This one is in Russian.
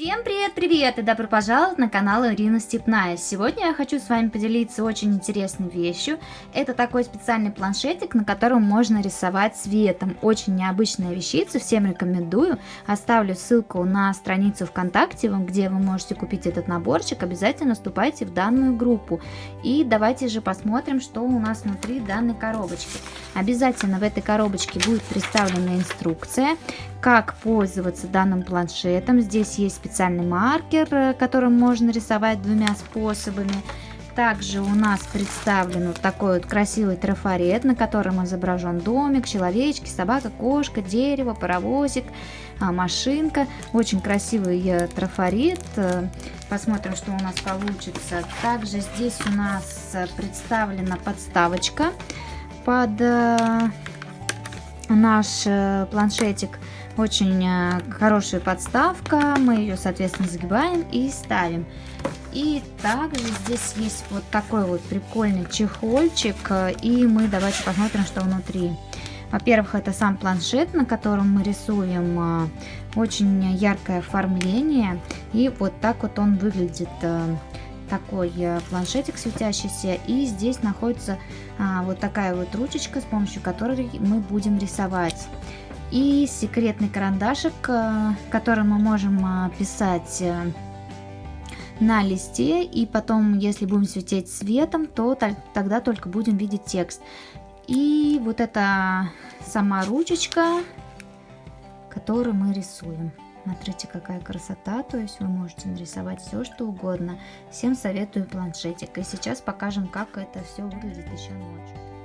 Всем привет-привет и добро пожаловать на канал Ирина Степная. Сегодня я хочу с вами поделиться очень интересной вещью. Это такой специальный планшетик, на котором можно рисовать цветом. Очень необычная вещица, всем рекомендую. Оставлю ссылку на страницу ВКонтакте, где вы можете купить этот наборчик. Обязательно вступайте в данную группу. И давайте же посмотрим, что у нас внутри данной коробочки. Обязательно в этой коробочке будет представлена инструкция, как пользоваться данным планшетом. Здесь есть специальный маркер, э, которым можно рисовать двумя способами. Также у нас представлен вот такой вот красивый трафарет, на котором изображен домик, человечки, собака, кошка, дерево, паровозик, а, машинка. Очень красивый э, трафарет. Э, посмотрим, что у нас получится. Также здесь у нас представлена подставочка под наш планшетик. Очень э, хорошая подставка, мы ее, соответственно, загибаем и ставим. И также здесь есть вот такой вот прикольный чехольчик, и мы давайте посмотрим, что внутри. Во-первых, это сам планшет, на котором мы рисуем, э, очень яркое оформление, и вот так вот он выглядит э, такой планшетик светящийся и здесь находится а, вот такая вот ручечка с помощью которой мы будем рисовать и секретный карандашик, э, которым мы можем э, писать э, на листе, и потом, если будем светить цветом, то тогда только будем видеть текст. И вот эта сама ручечка, которую мы рисуем. Смотрите, какая красота, то есть вы можете нарисовать все, что угодно. Всем советую планшетик. И сейчас покажем, как это все выглядит еще ночью.